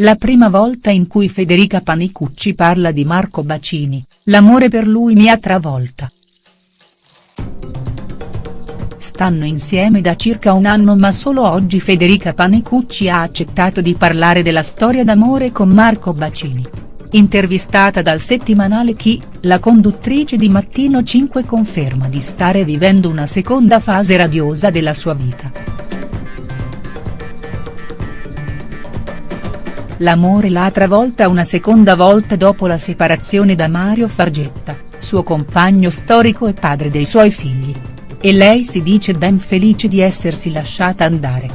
la prima volta in cui Federica Panicucci parla di Marco Bacini, l'amore per lui mi ha travolta. Stanno insieme da circa un anno ma solo oggi Federica Panicucci ha accettato di parlare della storia d'amore con Marco Bacini. Intervistata dal settimanale Chi, la conduttrice di Mattino 5 conferma di stare vivendo una seconda fase radiosa della sua vita. L'amore l'ha travolta una seconda volta dopo la separazione da Mario Fargetta, suo compagno storico e padre dei suoi figli. E lei si dice ben felice di essersi lasciata andare.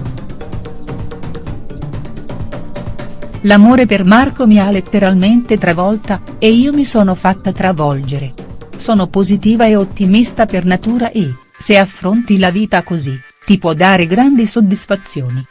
L'amore per Marco mi ha letteralmente travolta, e io mi sono fatta travolgere. Sono positiva e ottimista per natura e, se affronti la vita così, ti può dare grandi soddisfazioni.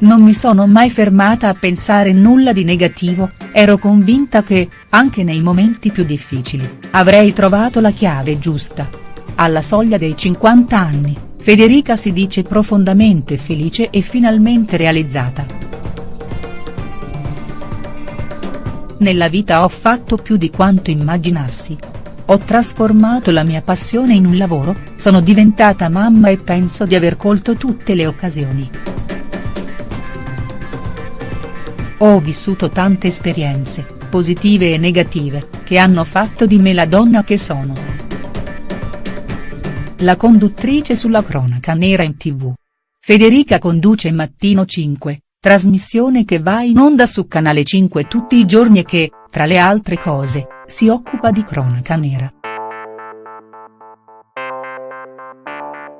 Non mi sono mai fermata a pensare nulla di negativo, ero convinta che, anche nei momenti più difficili, avrei trovato la chiave giusta. Alla soglia dei 50 anni, Federica si dice profondamente felice e finalmente realizzata. Nella vita ho fatto più di quanto immaginassi. Ho trasformato la mia passione in un lavoro, sono diventata mamma e penso di aver colto tutte le occasioni. Ho vissuto tante esperienze, positive e negative, che hanno fatto di me la donna che sono la conduttrice sulla cronaca nera in tv. Federica conduce Mattino 5, trasmissione che va in onda su Canale 5 tutti i giorni e che, tra le altre cose, si occupa di cronaca nera.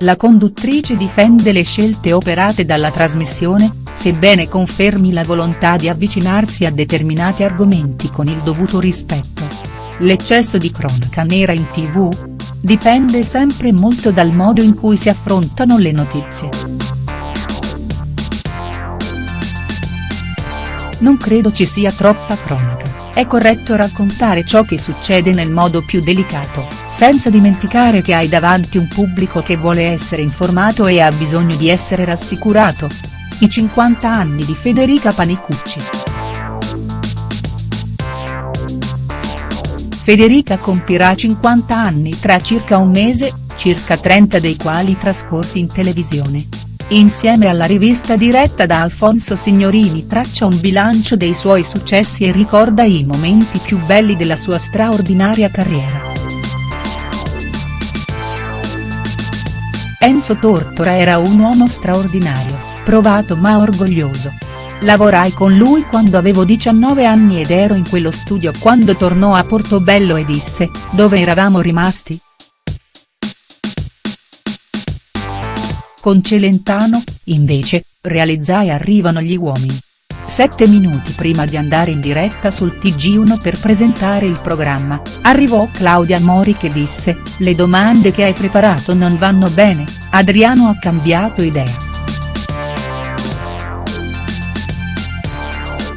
La conduttrice difende le scelte operate dalla trasmissione, sebbene confermi la volontà di avvicinarsi a determinati argomenti con il dovuto rispetto. L'eccesso di cronaca nera in tv, Dipende sempre molto dal modo in cui si affrontano le notizie. Non credo ci sia troppa cronaca, è corretto raccontare ciò che succede nel modo più delicato, senza dimenticare che hai davanti un pubblico che vuole essere informato e ha bisogno di essere rassicurato. I 50 anni di Federica Panicucci. Federica compirà 50 anni tra circa un mese, circa 30 dei quali trascorsi in televisione. Insieme alla rivista diretta da Alfonso Signorini traccia un bilancio dei suoi successi e ricorda i momenti più belli della sua straordinaria carriera. Enzo Tortora era un uomo straordinario, provato ma orgoglioso, Lavorai con lui quando avevo 19 anni ed ero in quello studio quando tornò a Portobello e disse, dove eravamo rimasti?. Con Celentano, invece, realizzai Arrivano gli uomini. Sette minuti prima di andare in diretta sul TG1 per presentare il programma, arrivò Claudia Mori che disse, le domande che hai preparato non vanno bene, Adriano ha cambiato idea.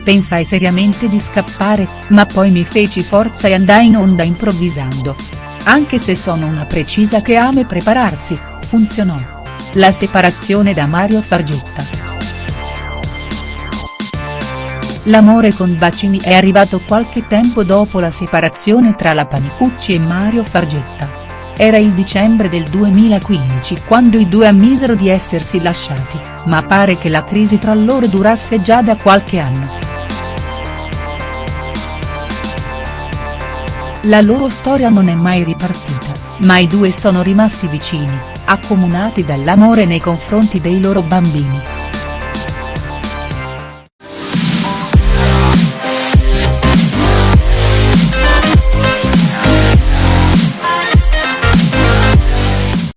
Pensai seriamente di scappare, ma poi mi feci forza e andai in onda improvvisando. Anche se sono una precisa che ama prepararsi, funzionò. La separazione da Mario Fargetta. L'amore con Bacini è arrivato qualche tempo dopo la separazione tra la Panicucci e Mario Fargetta. Era il dicembre del 2015 quando i due ammisero di essersi lasciati, ma pare che la crisi tra loro durasse già da qualche anno. La loro storia non è mai ripartita, ma i due sono rimasti vicini, accomunati dall'amore nei confronti dei loro bambini.